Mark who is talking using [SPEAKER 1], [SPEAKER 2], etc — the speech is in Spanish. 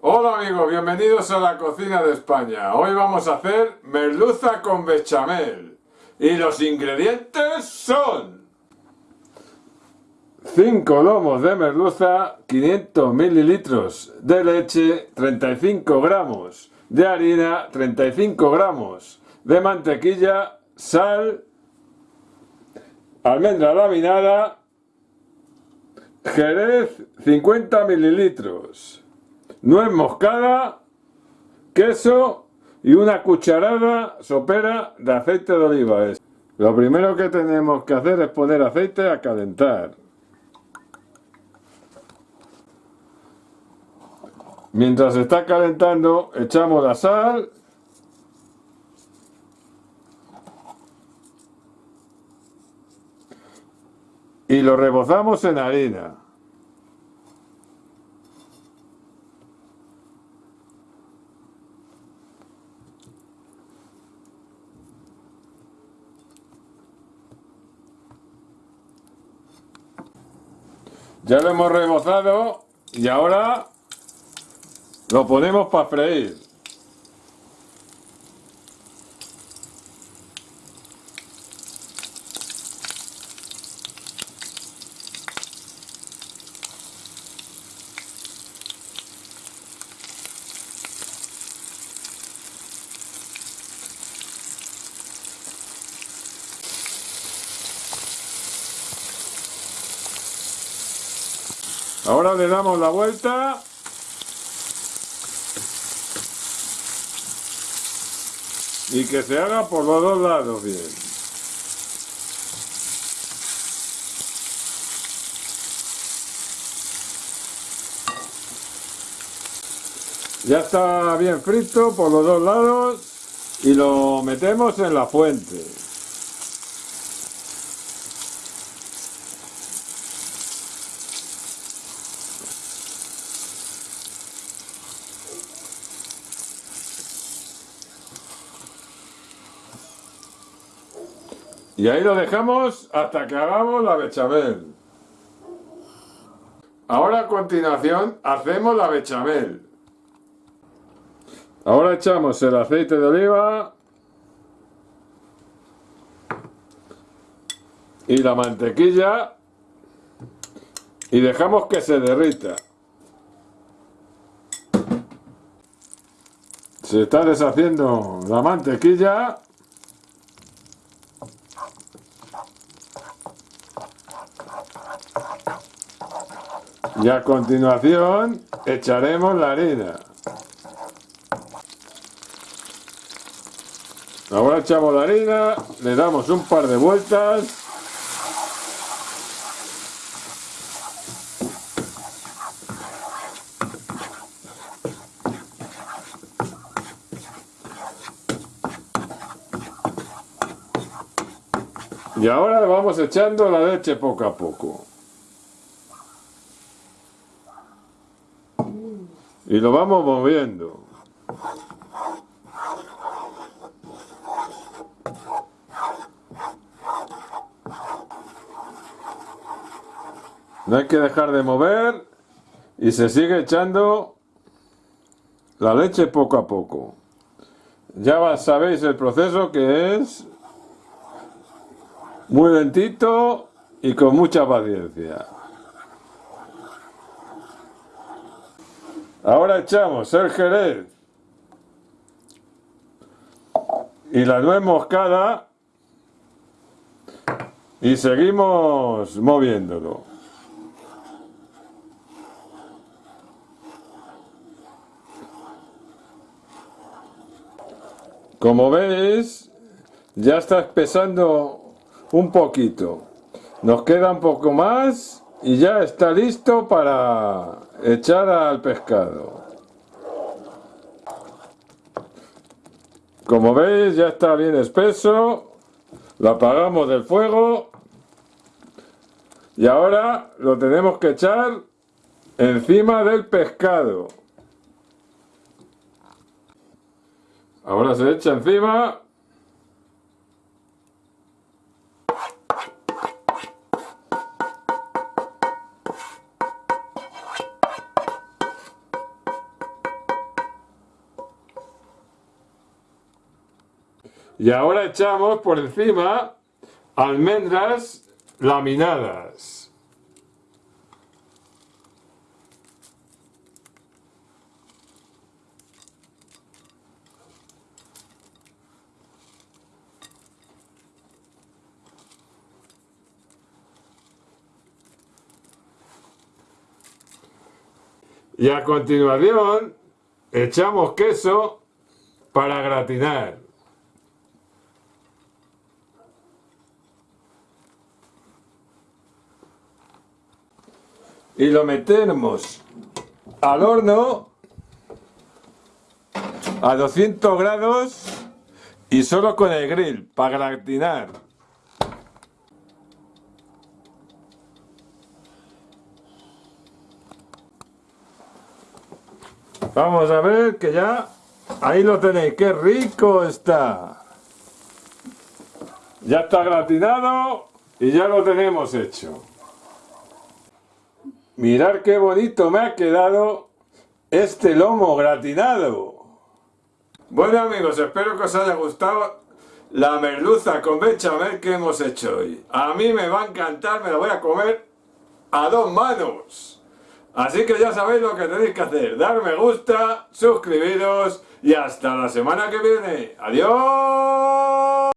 [SPEAKER 1] Hola amigos, bienvenidos a la cocina de España. Hoy vamos a hacer merluza con bechamel. Y los ingredientes son 5 lomos de merluza, 500 mililitros de leche, 35 gramos de harina, 35 gramos de mantequilla, sal, almendra laminada, jerez 50 mililitros, nuez moscada, queso y una cucharada sopera de aceite de oliva. Lo primero que tenemos que hacer es poner aceite a calentar. Mientras está calentando, echamos la sal y lo rebozamos en harina. Ya lo hemos rebozado y ahora lo ponemos para freír. Ahora le damos la vuelta. Y que se haga por los dos lados bien. Ya está bien frito por los dos lados y lo metemos en la fuente. Y ahí lo dejamos hasta que hagamos la bechamel. Ahora a continuación hacemos la bechamel. Ahora echamos el aceite de oliva y la mantequilla y dejamos que se derrita. Se está deshaciendo la mantequilla Y a continuación echaremos la harina. Ahora echamos la harina, le damos un par de vueltas. Y ahora le vamos echando la leche poco a poco. Y lo vamos moviendo. No hay que dejar de mover y se sigue echando la leche poco a poco. Ya sabéis el proceso que es muy lentito y con mucha paciencia. Ahora echamos el jerez y la nuez moscada y seguimos moviéndolo. Como veis, ya está espesando un poquito. Nos queda un poco más y ya está listo para echar al pescado. Como veis ya está bien espeso, lo apagamos del fuego y ahora lo tenemos que echar encima del pescado. Ahora se echa encima Y ahora echamos por encima almendras laminadas. Y a continuación echamos queso para gratinar. Y lo metemos al horno a 200 grados y solo con el grill para gratinar. Vamos a ver que ya... Ahí lo tenéis, qué rico está. Ya está gratinado y ya lo tenemos hecho. Mirar qué bonito me ha quedado este lomo gratinado. Bueno amigos, espero que os haya gustado la merluza con bechamel que hemos hecho hoy. A mí me va a encantar, me la voy a comer a dos manos. Así que ya sabéis lo que tenéis que hacer. Dar me gusta, suscribiros y hasta la semana que viene. ¡Adiós!